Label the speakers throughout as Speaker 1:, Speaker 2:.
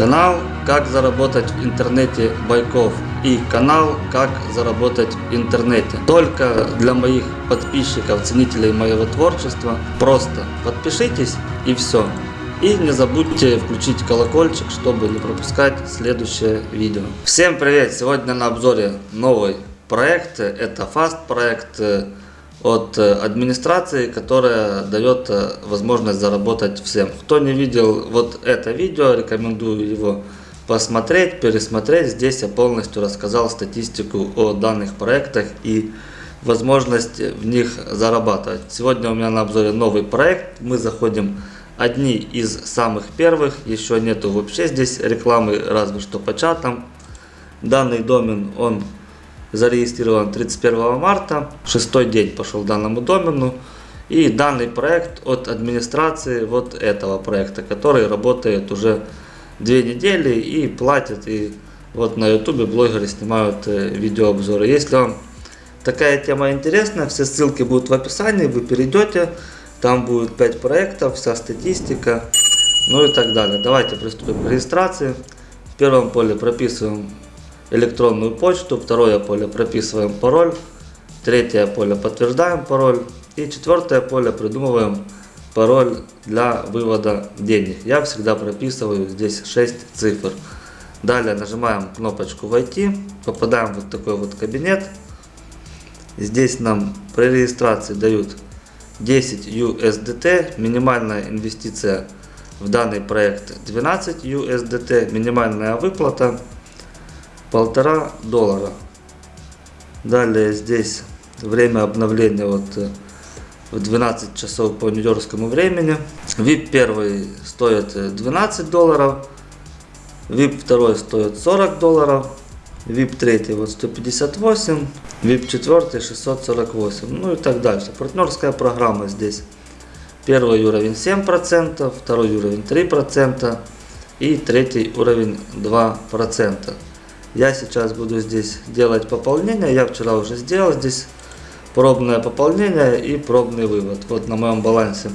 Speaker 1: Канал «Как заработать в интернете Байков» и канал «Как заработать в интернете». Только для моих подписчиков, ценителей моего творчества. Просто подпишитесь и все. И не забудьте включить колокольчик, чтобы не пропускать следующее видео. Всем привет! Сегодня на обзоре новый проект. Это Fast проект от администрации, которая дает возможность заработать всем. Кто не видел вот это видео, рекомендую его посмотреть, пересмотреть. Здесь я полностью рассказал статистику о данных проектах и возможность в них зарабатывать. Сегодня у меня на обзоре новый проект. Мы заходим одни из самых первых. Еще нету вообще здесь рекламы, разве что по чатам. Данный домен, он зарегистрирован 31 марта. Шестой день пошел данному домену. И данный проект от администрации вот этого проекта, который работает уже две недели и платит. И вот на ютубе блогеры снимают э, видеообзоры. Если вам такая тема интересна, все ссылки будут в описании, вы перейдете. Там будет 5 проектов, вся статистика, ну и так далее. Давайте приступим к регистрации. В первом поле прописываем электронную почту, второе поле прописываем пароль, третье поле подтверждаем пароль и четвертое поле придумываем пароль для вывода денег. Я всегда прописываю здесь 6 цифр. Далее нажимаем кнопочку «Войти», попадаем в вот такой вот кабинет. Здесь нам при регистрации дают 10 USDT, минимальная инвестиция в данный проект 12 USDT, минимальная выплата полтора доллара. Далее здесь время обновления вот э, в 12 часов по нью-йоркскому времени. VIP первый стоит 12 э, долларов, VIP второй стоит 40 долларов, VIP третий вот 158, VIP четвертый 648, ну и так дальше. Партнерская программа здесь. Первый уровень 7%, второй уровень 3% и третий уровень 2%. Я сейчас буду здесь делать пополнение. Я вчера уже сделал здесь пробное пополнение и пробный вывод. Вот на моем балансе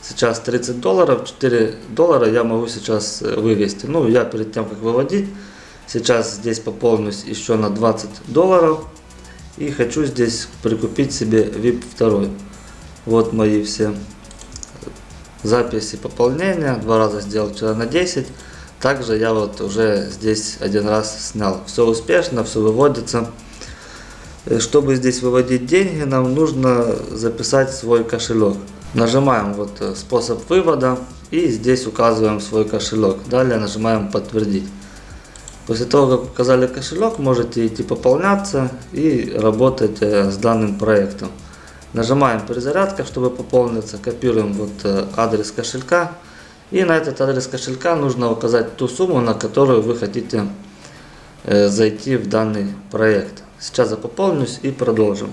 Speaker 1: сейчас 30 долларов. 4 доллара я могу сейчас э, вывести. Ну, я перед тем, как выводить, сейчас здесь пополнюсь еще на 20 долларов. И хочу здесь прикупить себе VIP 2. Вот мои все записи пополнения. Два раза сделал вчера на 10. Также я вот уже здесь один раз снял. Все успешно, все выводится. Э, чтобы здесь выводить деньги, нам нужно записать свой кошелек. Нажимаем вот э, способ вывода и здесь указываем свой кошелек. Далее нажимаем подтвердить. После того, как указали кошелек, можете идти пополняться и работать э, с данным проектом. Нажимаем перезарядка, чтобы пополниться. Копируем вот адрес кошелька. И на этот адрес кошелька нужно указать ту сумму, на которую вы хотите э, зайти в данный проект. Сейчас я пополнюсь и продолжим.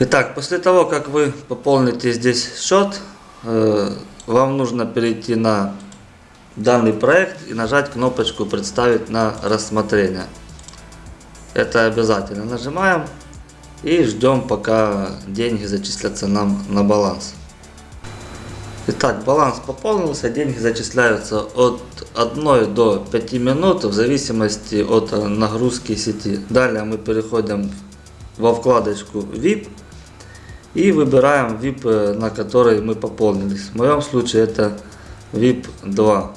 Speaker 1: Итак, после того, как вы пополните здесь счет, э, вам нужно перейти на данный проект и нажать кнопочку «Представить на рассмотрение». Это обязательно нажимаем и ждем, пока деньги зачислятся нам на баланс. Итак, баланс пополнился, деньги зачисляются от 1 до 5 минут в зависимости от нагрузки сети. Далее мы переходим во вкладочку VIP и выбираем VIP, на который мы пополнились. В моем случае это VIP 2.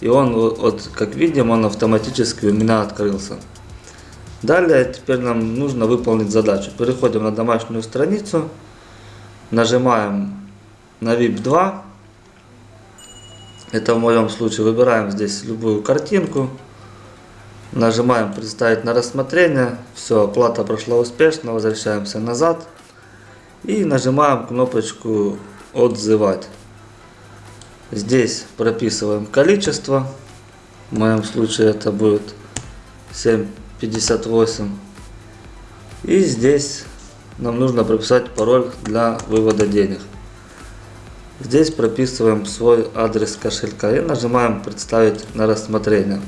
Speaker 1: И он, вот, как видим, он автоматически у меня открылся. Далее теперь нам нужно выполнить задачу. Переходим на домашнюю страницу, нажимаем на VIP 2. Это в моем случае выбираем здесь любую картинку. Нажимаем представить на рассмотрение. Все, оплата прошла успешно. Возвращаемся назад. И нажимаем кнопочку отзывать. Здесь прописываем количество. В моем случае это будет 7.58. И здесь нам нужно прописать пароль для вывода денег. Здесь прописываем свой адрес кошелька и нажимаем «Представить на рассмотрение».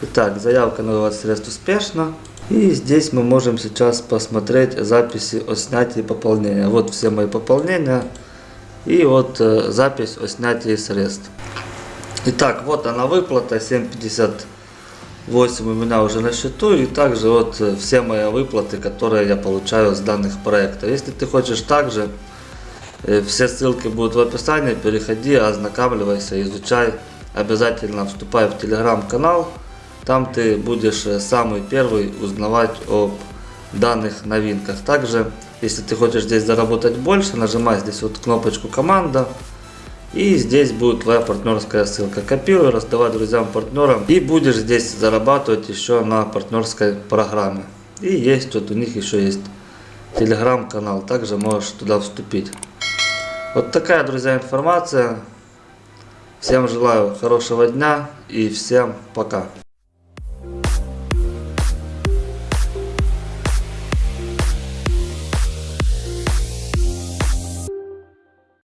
Speaker 1: Итак, заявка на вывод средств успешна. И здесь мы можем сейчас посмотреть записи о снятии пополнения. Вот все мои пополнения. И вот э, запись о снятии средств. Итак, вот она выплата 7.58 у меня уже на счету и также вот э, все мои выплаты, которые я получаю с данных проектов. Если ты хочешь также, все ссылки будут в описании, переходи, ознакомливайся, изучай. Обязательно вступай в телеграм-канал, там ты будешь э, самый первый узнавать об данных новинках. Также, если ты хочешь здесь заработать больше, нажимай здесь вот кнопочку команда. И здесь будет твоя партнерская ссылка. Копируй, раздавай друзьям, партнерам. И будешь здесь зарабатывать еще на партнерской программе. И есть вот у них еще есть телеграм-канал. Также можешь туда вступить. Вот такая, друзья, информация. Всем желаю хорошего дня и всем пока.